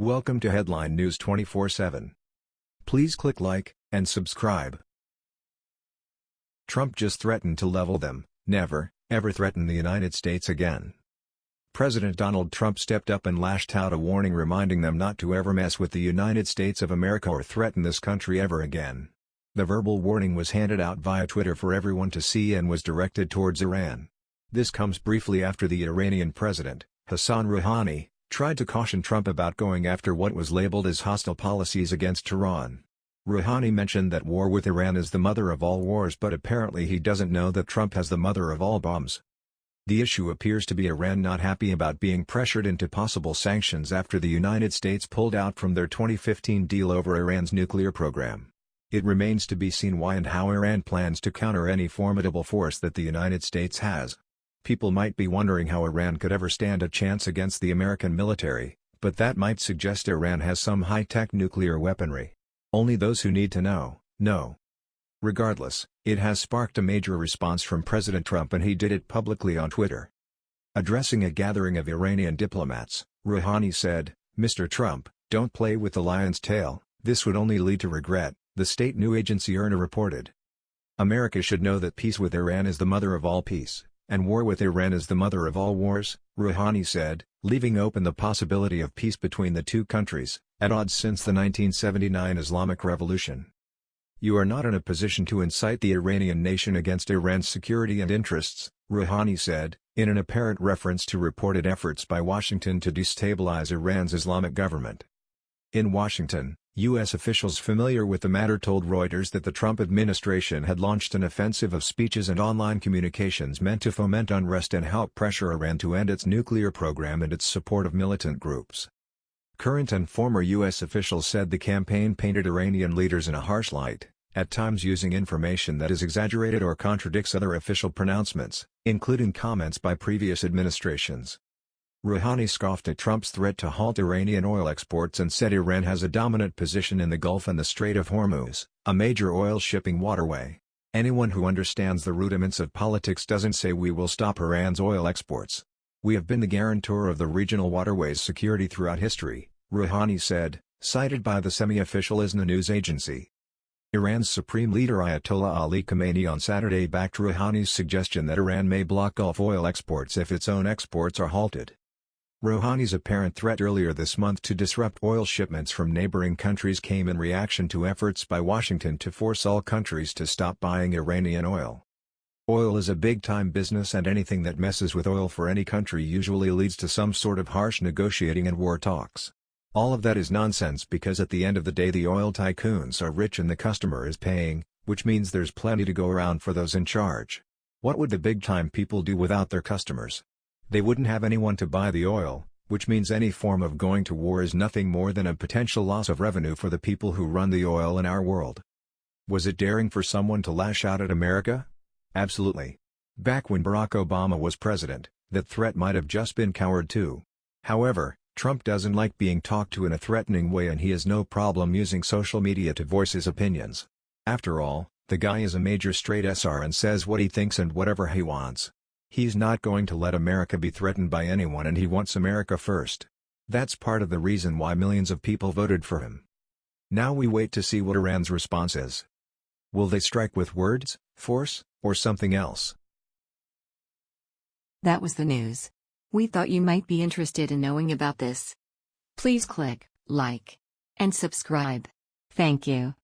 Welcome to Headline News 24/7. Please click like and subscribe. Trump just threatened to level them, never, ever threaten the United States again. President Donald Trump stepped up and lashed out a warning reminding them not to ever mess with the United States of America or threaten this country ever again. The verbal warning was handed out via Twitter for everyone to see and was directed towards Iran. This comes briefly after the Iranian president, Hassan Rouhani, tried to caution Trump about going after what was labeled as hostile policies against Tehran. Rouhani mentioned that war with Iran is the mother of all wars but apparently he doesn't know that Trump has the mother of all bombs. The issue appears to be Iran not happy about being pressured into possible sanctions after the United States pulled out from their 2015 deal over Iran's nuclear program. It remains to be seen why and how Iran plans to counter any formidable force that the United States has. People might be wondering how Iran could ever stand a chance against the American military, but that might suggest Iran has some high-tech nuclear weaponry. Only those who need to know, know. Regardless, it has sparked a major response from President Trump and he did it publicly on Twitter. Addressing a gathering of Iranian diplomats, Rouhani said, Mr. Trump, don't play with the lion's tail, this would only lead to regret, the state news agency IRNA reported. America should know that peace with Iran is the mother of all peace, and war with Iran is the mother of all wars, Rouhani said, leaving open the possibility of peace between the two countries, at odds since the 1979 Islamic Revolution. You are not in a position to incite the Iranian nation against Iran's security and interests, Rouhani said, in an apparent reference to reported efforts by Washington to destabilize Iran's Islamic government. In Washington, U.S. officials familiar with the matter told Reuters that the Trump administration had launched an offensive of speeches and online communications meant to foment unrest and help pressure Iran to end its nuclear program and its support of militant groups. Current and former U.S. officials said the campaign painted Iranian leaders in a harsh light at times using information that is exaggerated or contradicts other official pronouncements, including comments by previous administrations. Rouhani scoffed at Trump's threat to halt Iranian oil exports and said Iran has a dominant position in the Gulf and the Strait of Hormuz, a major oil shipping waterway. Anyone who understands the rudiments of politics doesn't say we will stop Iran's oil exports. We have been the guarantor of the regional waterway's security throughout history, Rouhani said, cited by the semi-official ISNA news agency. Iran's supreme leader Ayatollah Ali Khamenei on Saturday backed Rouhani's suggestion that Iran may block Gulf oil exports if its own exports are halted. Rouhani's apparent threat earlier this month to disrupt oil shipments from neighboring countries came in reaction to efforts by Washington to force all countries to stop buying Iranian oil. Oil is a big-time business and anything that messes with oil for any country usually leads to some sort of harsh negotiating and war talks. All of that is nonsense because at the end of the day the oil tycoons are rich and the customer is paying, which means there's plenty to go around for those in charge. What would the big-time people do without their customers? They wouldn't have anyone to buy the oil, which means any form of going to war is nothing more than a potential loss of revenue for the people who run the oil in our world. Was it daring for someone to lash out at America? Absolutely. Back when Barack Obama was president, that threat might have just been coward too. However, Trump doesn't like being talked to in a threatening way and he has no problem using social media to voice his opinions. After all, the guy is a major straight SR and says what he thinks and whatever he wants. He's not going to let America be threatened by anyone and he wants America first. That's part of the reason why millions of people voted for him. Now we wait to see what Iran's response is. Will they strike with words, force, or something else? That was the news. We thought you might be interested in knowing about this. Please click like and subscribe. Thank you.